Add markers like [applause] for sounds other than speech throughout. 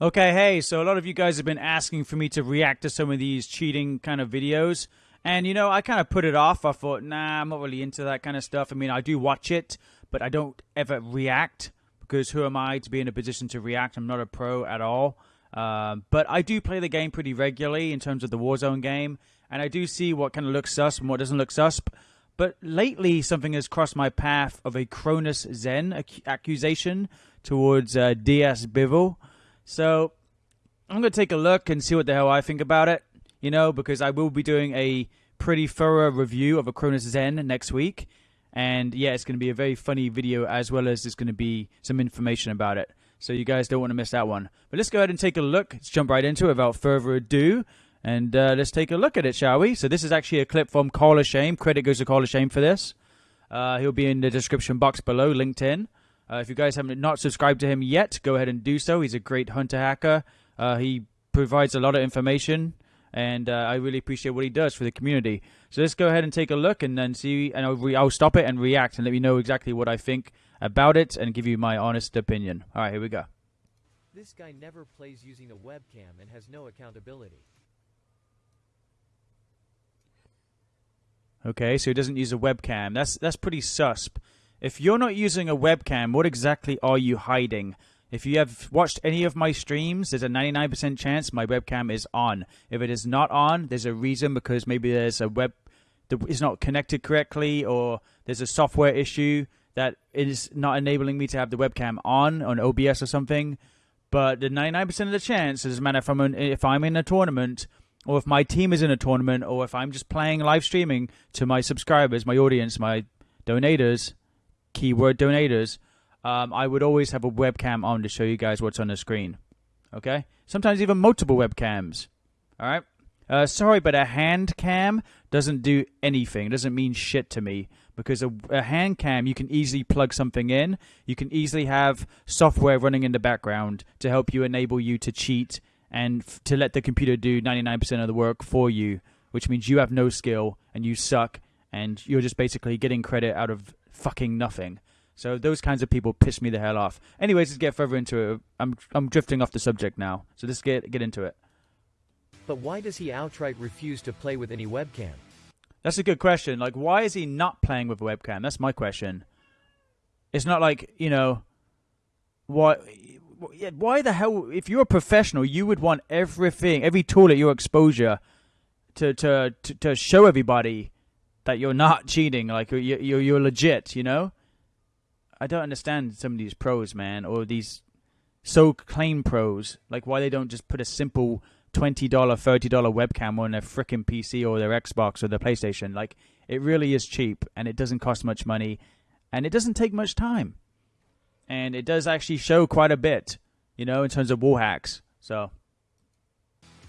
Okay, hey, so a lot of you guys have been asking for me to react to some of these cheating kind of videos. And, you know, I kind of put it off. I thought, nah, I'm not really into that kind of stuff. I mean, I do watch it, but I don't ever react because who am I to be in a position to react? I'm not a pro at all. Um, but I do play the game pretty regularly in terms of the Warzone game. And I do see what kind of looks sus and what doesn't look sus. But lately, something has crossed my path of a Cronus Zen ac- accusation towards uh, Diaz Biffle. So I'm going to take a look and see what the hell I think about it, you know, because I will be doing a pretty thorough review of a Cronus Zen next week. And yeah, it's going to be a very funny video as well as there's going to be some information about it. So you guys don't want to miss that one. But let's go ahead and take a look. Let's jump right into it without further ado. And uh, let's take a look at it, shall we? So this is actually a clip from Call of Shame. Credit goes to Call of Shame for this. Uh, he'll be in the description box below, LinkedIn. Uh, if you guys haven't not subscribed to him yet, go ahead and do so. He's a great hunter hacker. Uh, he provides a lot of information, and uh, I really appreciate what he does for the community. So let's go ahead and take a look, and then see. And I'll, re- I'll stop it and react, and let me know exactly what I think about it, and give you my honest opinion. All right, here we go. This guy never plays using a webcam and has no accountability. Okay, so he doesn't use a webcam. That's that's pretty sus. If you're not using a webcam, what exactly are you hiding? If you have watched any of my streams, there's a 99% chance my webcam is on. If it is not on, there's a reason because maybe there's a web that is not connected correctly or there's a software issue that is not enabling me to have the webcam on on OBS or something. But the 99% of the chance, doesn't matter if I'm in, if I'm in a tournament or if my team is in a tournament or if I'm just playing live streaming to my subscribers, my audience, my donators, keyword donators, um, I would always have a webcam on to show you guys what's on the screen. Okay? Sometimes even multiple webcams. All right? Uh, sorry, but a hand cam doesn't do anything. It doesn't mean shit to me because a, a, hand cam you can easily plug something in. You can easily have software running in the background to help you enable you to cheat and to let the computer do 99% of the work for you, which means you have no skill and you suck and you're just basically getting credit out of fucking nothing. So those kinds of people piss me the hell off. Anyways, let's get further into it. I'm I'm drifting off the subject now. So let's get get into it. But why does he outright refuse to play with any webcam? That's a good question. Like why is he not playing with a webcam? That's my question. It's not like, you know, why why the hell if you're a professional, you would want everything, every tool at your exposure to to to, to show everybody that you're not cheating, like you're, you're you're legit, you know. I don't understand some of these pros, man, or these so claim pros. Like why they don't just put a simple twenty dollar, thirty dollar webcam on their freaking PC or their Xbox or their PlayStation. Like it really is cheap and it doesn't cost much money, and it doesn't take much time, and it does actually show quite a bit, you know, in terms of wall hacks. So.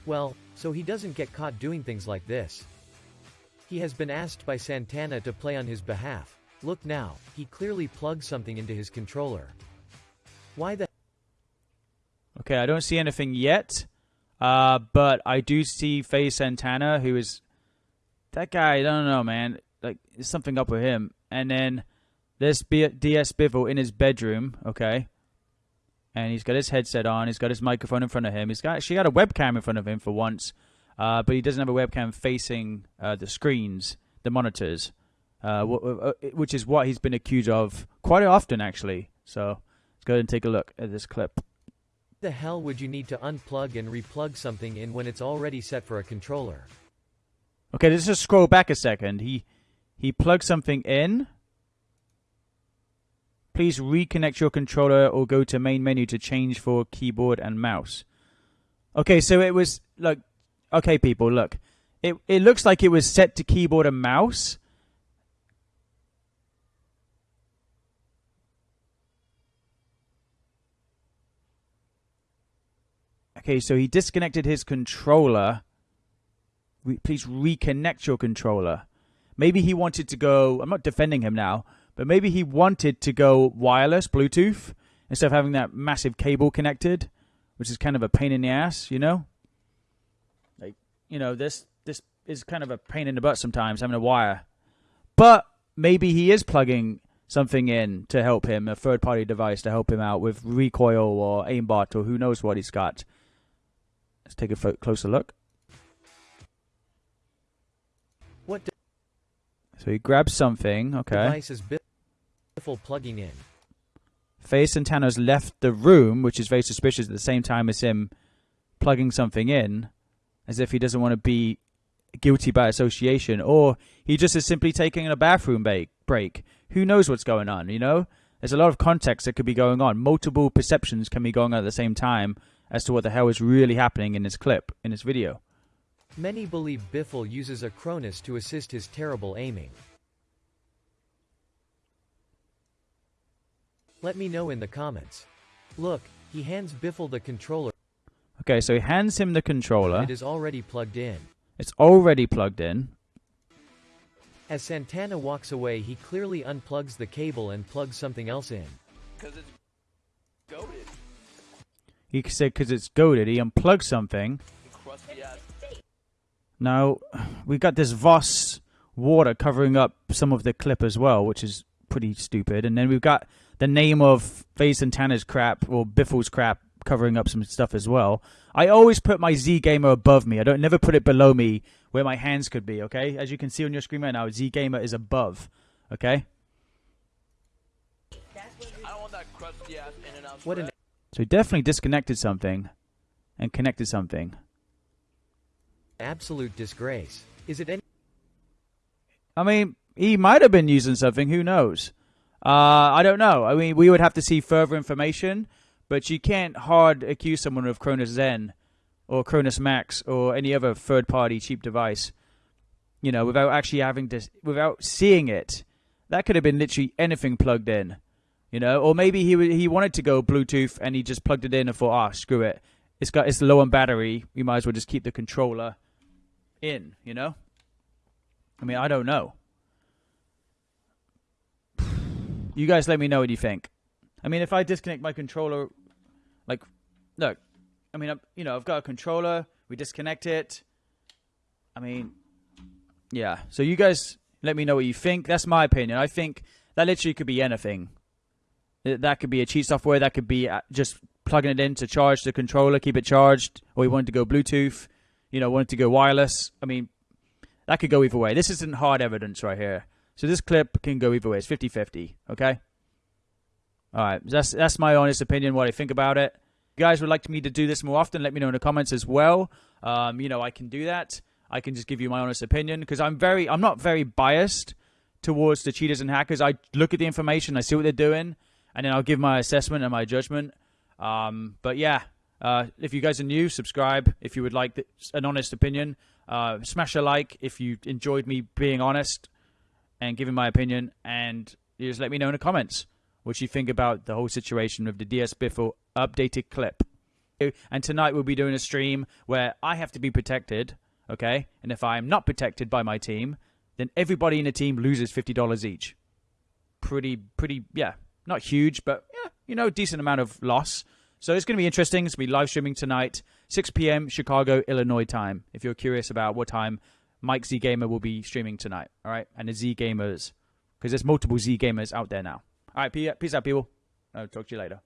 Well, so he doesn't get caught doing things like this. He has been asked by Santana to play on his behalf. Look now, he clearly plugged something into his controller. Why the Okay, I don't see anything yet. Uh, but I do see FaZe Santana, who is that guy. I don't know, man. Like, there's something up with him. And then there's B- Diaz Biffle in his bedroom. Okay, and he's got his headset on. He's got his microphone in front of him. He's got actually got a webcam in front of him for once uh, but he doesn't have a webcam facing uh, the screens, the monitors, uh, uh, which is what he's been accused of quite often, actually. So let's go ahead and take a look at this clip. The hell would you need to unplug and replug something in when it's already set for a controller? Okay, let's just scroll back a second. He he plugged something in. Please reconnect your controller or go to main menu to change for keyboard and mouse. Okay, so it was like okay, people, look. It it looks like it was set to keyboard and mouse. Okay, so he disconnected his controller. Re please reconnect your controller. Maybe he wanted to go. I'm not defending him now, but maybe he wanted to go wireless, Bluetooth, instead of having that massive cable connected, which is kind of a pain in the ass, you know? You know, this this is kind of a pain in the butt sometimes having a wire. But maybe he is plugging something in to help him, a third party device to help him out with recoil or aimbot or who knows what he's got. Let's take a closer look. What So he grabs something. Okay. device is Biffle plugging in? FaZe Santana's left the room, which is very suspicious at the same time as him plugging something in, as if he doesn't want to be guilty by association, or he just is simply taking a bathroom break. Who knows what's going on, you know? There's a lot of context that could be going on. Multiple perceptions can be going on at the same time as to what the hell is really happening in this clip, in this video. Many believe Biffle uses a Cronus to assist his terrible aiming. Let me know in the comments. Look, he hands Biffle the controller. Okay, so he hands him the controller. It is already plugged in. It's already plugged in. As Santana walks away he clearly unplugs the cable and plugs something else in. Because it's goaded. He said because it's goaded, he unplugged something. Now, we've got this Voss water covering up some of the clip as well, which is pretty stupid. And then we've got the name of FaZe Santana's crap, or Biffle's crap, covering up some stuff as well. I always put my Z Gamer above me. I don't never put it below me where my hands could be, okay? As you can see on your screen right now, Z Gamer is above, okay? I don't want that crusty ass in and out. What an So he definitely disconnected something and connected something. absolute disgrace. Is it any I mean, he might have been using something. Who knows? Uh, I don't know. I mean, we would have to see further information, but you can't hard accuse someone of Cronus Zen or Cronus Max or any other third-party cheap device, you know, without actually having to, without seeing it. That could have been literally anything plugged in, you know, or maybe he he wanted to go Bluetooth and he just plugged it in and thought, ah, screw it, it's got it's low on battery. We might as well just keep the controller in, you know. I mean, I don't know. [sighs] You guys let me know what you think. I mean, if I disconnect my controller, like, look, I mean, I'm, you know, I've got a controller. We disconnect it. I mean, yeah. So you guys let me know what you think. That's my opinion. I think that literally could be anything. That could be a cheat software. That could be uh, just plugging it in to charge the controller, keep it charged, or you wanted to go Bluetooth. You know, wanted to go wireless. I mean, that could go either way. This isn't hard evidence right here. So this clip can go either way. It's 50-50, okay? All right. That's that's my honest opinion what I think about it. If you guys would like me to do this more often, let me know in the comments as well. Um, you know, I can do that. I can just give you my honest opinion because I'm very I'm not very biased towards the cheaters and hackers. I look at the information, I see what they're doing, and then I'll give my assessment and my judgment. Um, but yeah, uh, if you guys are new, subscribe. If you would like an honest opinion, uh, smash a like if you enjoyed me being honest and giving my opinion. And just let me know in the comments what you think about the whole situation of the Diaz Biffle updated clip. And tonight we'll be doing a stream where I have to be protected, okay? And if I'm not protected by my team, then everybody in the team loses fifty dollars each. Pretty, pretty, yeah, not huge, but yeah, you know, decent amount of loss. So it's going to be interesting. It's going to be live streaming tonight, 6 p.m. Chicago, Illinois time. If you're curious about what time Mike Z Gamer will be streaming tonight, all right, and the Z Gamers, because there's multiple Z Gamers out there now. All right, peace out, people. I'll talk to you later.